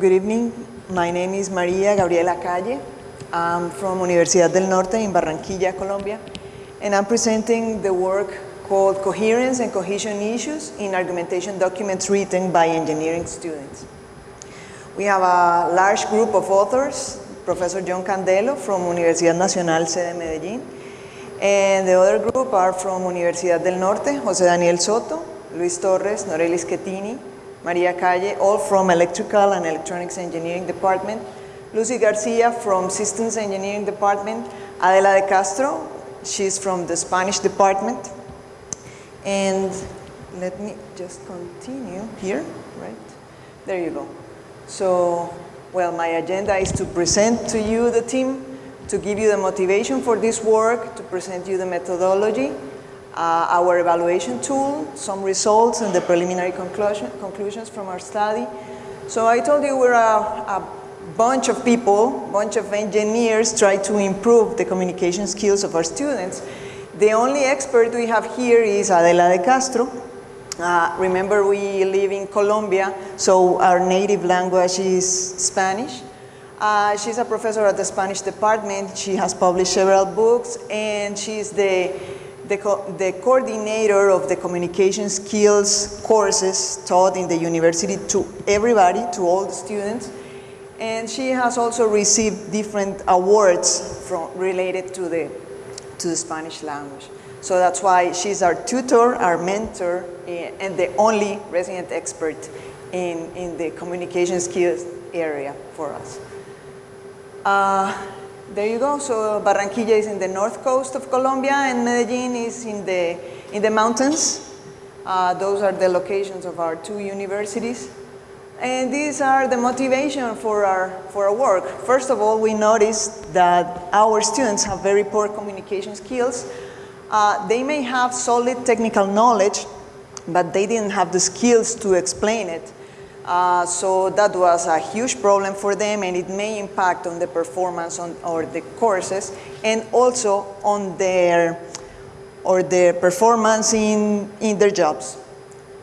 good evening. My name is Maria Gabriela Calle. I'm from Universidad del Norte in Barranquilla, Colombia, and I'm presenting the work called Coherence and Cohesion Issues in Argumentation Documents Written by Engineering Students. We have a large group of authors, Professor John Candelo from Universidad Nacional Sede Medellín, and the other group are from Universidad del Norte, José Daniel Soto, Luis Torres, Norelis Schettini, Maria Calle, all from Electrical and Electronics Engineering Department, Lucy Garcia from Systems Engineering Department, Adela de Castro, she's from the Spanish Department, and let me just continue here, right? There you go. So, well, my agenda is to present to you the team, to give you the motivation for this work, to present you the methodology, our evaluation tool, some results and the preliminary conclusion, conclusions from our study. So I told you we're a, a bunch of people, bunch of engineers try to improve the communication skills of our students. The only expert we have here is Adela de Castro. Uh, remember we live in Colombia, so our native language is Spanish. Uh, she's a professor at the Spanish department. She has published several books and she's the the, co the, coordinator of the communication skills courses taught in the university to everybody, to all the students. And she has also received different awards from, related to the, to the Spanish language. So that's why she's our tutor, our mentor, eh, and the only resident expert in, in the communication skills area for us. Uh, there you go. So Barranquilla is in the north coast of Colombia and Medellin is in the, in the mountains. Uh, those are the locations of our two universities. And these are the motivation for our, for our work. First of all, we noticed that our students have very poor communication skills. Uh, they may have solid technical knowledge, but they didn't have the skills to explain it. Uh, so that was a huge problem for them and it may impact on the performance on, or the courses and also on their or their performance in, in their jobs.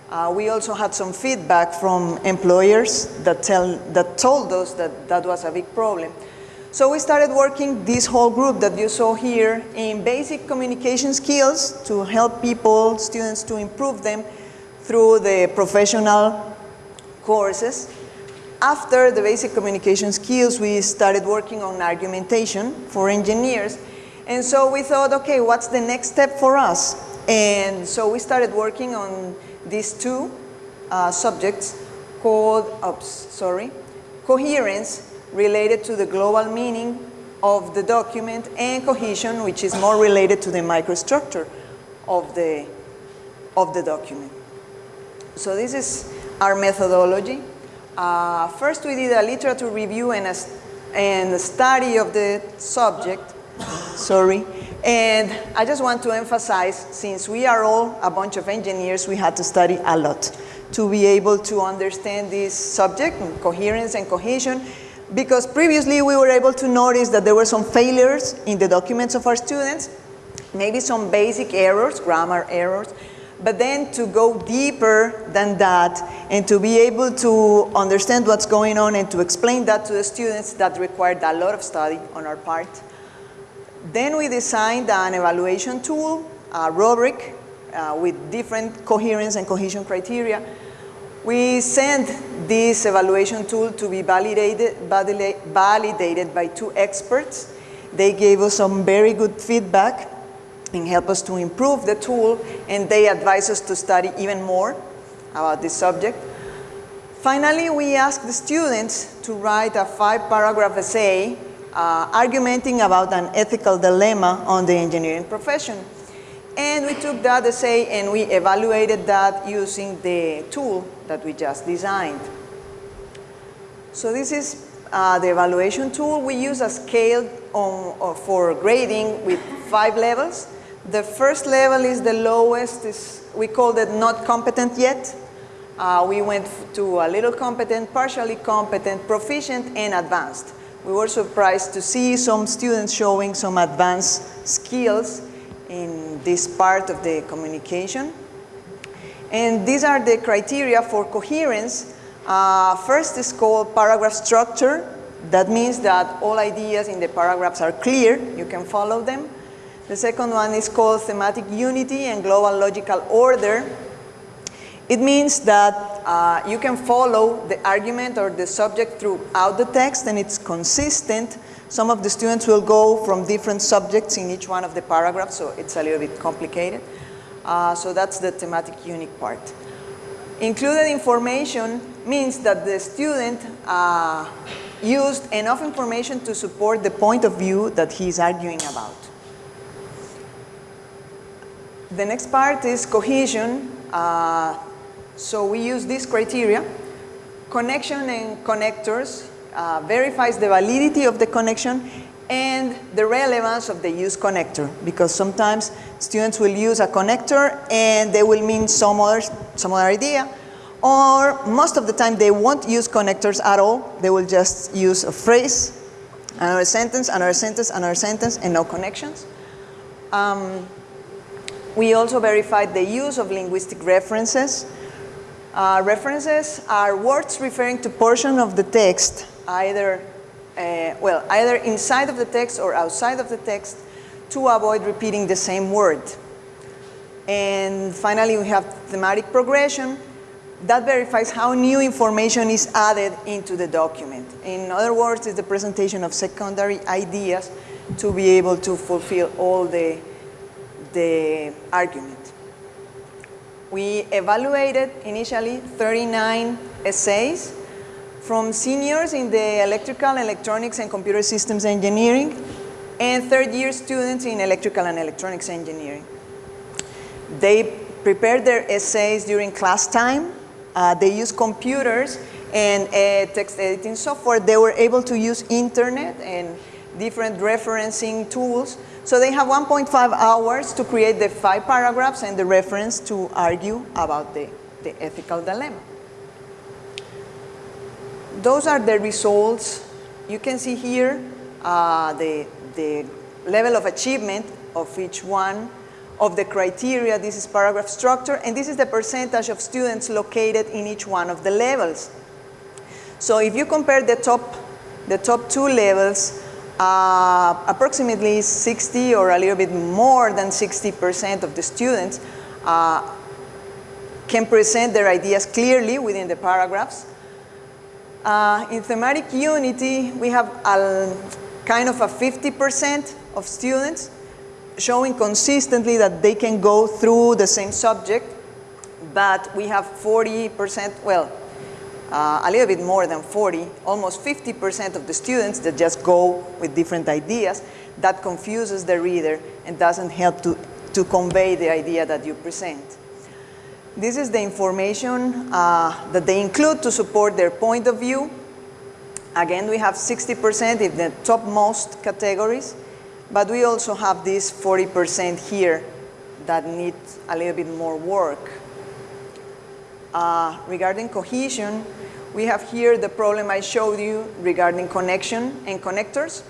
Uh, we also had some feedback from employers that, tell, that told us that that was a big problem. So we started working this whole group that you saw here in basic communication skills to help people, students to improve them through the professional courses. After the basic communication skills, we started working on argumentation for engineers. And so we thought, okay, what's the next step for us? And so we started working on these two uh, subjects called, oops, sorry, coherence related to the global meaning of the document and cohesion, which is more related to the microstructure of the, of the document. So this is our methodology. Uh, first, we did a literature review and a, and a study of the subject. Sorry. And I just want to emphasize, since we are all a bunch of engineers, we had to study a lot to be able to understand this subject, coherence and cohesion, because previously we were able to notice that there were some failures in the documents of our students, maybe some basic errors, grammar errors, but then to go deeper than that and to be able to understand what's going on and to explain that to the students that required a lot of study on our part. Then we designed an evaluation tool, a rubric uh, with different coherence and cohesion criteria. We sent this evaluation tool to be validated, validated by two experts. They gave us some very good feedback and help us to improve the tool and they advise us to study even more about this subject. Finally, we asked the students to write a five paragraph essay uh, argumenting about an ethical dilemma on the engineering profession. And we took that essay and we evaluated that using the tool that we just designed. So this is uh, the evaluation tool. We use a scale on, for grading with five levels. The first level is the lowest, is, we called it not competent yet. Uh, we went to a little competent, partially competent, proficient, and advanced. We were surprised to see some students showing some advanced skills in this part of the communication. And these are the criteria for coherence. Uh, first is called paragraph structure. That means that all ideas in the paragraphs are clear, you can follow them. The second one is called thematic unity and global logical order. It means that uh, you can follow the argument or the subject throughout the text and it's consistent. Some of the students will go from different subjects in each one of the paragraphs, so it's a little bit complicated. Uh, so that's the thematic unique part. Included information means that the student uh, used enough information to support the point of view that he's arguing about. The next part is cohesion. Uh, so we use this criteria. Connection and connectors uh, verifies the validity of the connection and the relevance of the use connector because sometimes students will use a connector and they will mean some other, some other idea or most of the time they won't use connectors at all. They will just use a phrase, another sentence, another sentence, another sentence, and no connections. Um, we also verified the use of linguistic references. Uh, references are words referring to portion of the text, either, uh, well, either inside of the text or outside of the text to avoid repeating the same word. And finally, we have thematic progression, that verifies how new information is added into the document. In other words, it's the presentation of secondary ideas to be able to fulfill all the, the argument. We evaluated initially 39 essays from seniors in the electrical, electronics, and computer systems engineering and third year students in electrical and electronics engineering. They prepared their essays during class time uh, they used computers and uh, text editing software. They were able to use internet and different referencing tools. So they have 1.5 hours to create the five paragraphs and the reference to argue about the, the ethical dilemma. Those are the results. You can see here uh, the, the level of achievement of each one of the criteria. This is paragraph structure, and this is the percentage of students located in each one of the levels. So if you compare the top, the top two levels, uh, approximately 60 or a little bit more than 60% of the students uh, can present their ideas clearly within the paragraphs. Uh, in thematic unity, we have a, kind of a 50% of students showing consistently that they can go through the same subject, but we have 40%, well, uh, a little bit more than 40, almost 50% of the students that just go with different ideas. That confuses the reader and doesn't help to, to convey the idea that you present. This is the information uh, that they include to support their point of view. Again, we have 60% in the topmost categories. But we also have this 40% here that needs a little bit more work. Uh, regarding cohesion, we have here the problem I showed you regarding connection and connectors.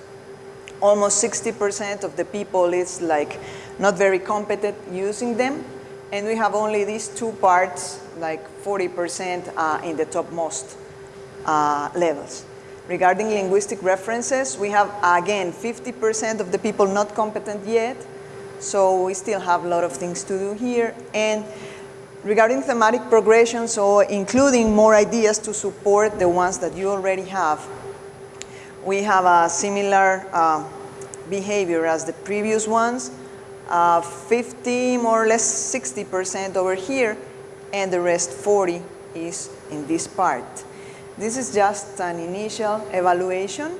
Almost 60% of the people is like not very competent using them. And we have only these two parts, like 40% uh, in the topmost uh, levels. Regarding linguistic references, we have, again, 50% of the people not competent yet, so we still have a lot of things to do here. And regarding thematic progression, so including more ideas to support the ones that you already have, we have a similar uh, behavior as the previous ones, uh, 50, more or less 60% over here, and the rest 40 is in this part. This is just an initial evaluation,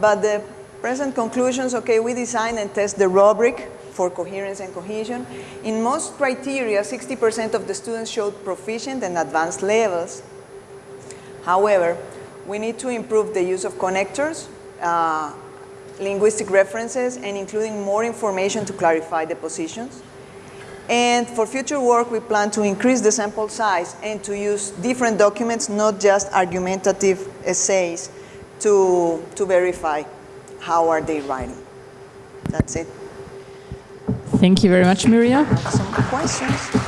but the present conclusions, okay, we design and test the rubric for coherence and cohesion. In most criteria, 60% of the students showed proficient and advanced levels. However, we need to improve the use of connectors, uh, linguistic references, and including more information to clarify the positions. And for future work, we plan to increase the sample size and to use different documents, not just argumentative essays, to, to verify how are they writing. That's it. Thank you very much, Maria. Some questions?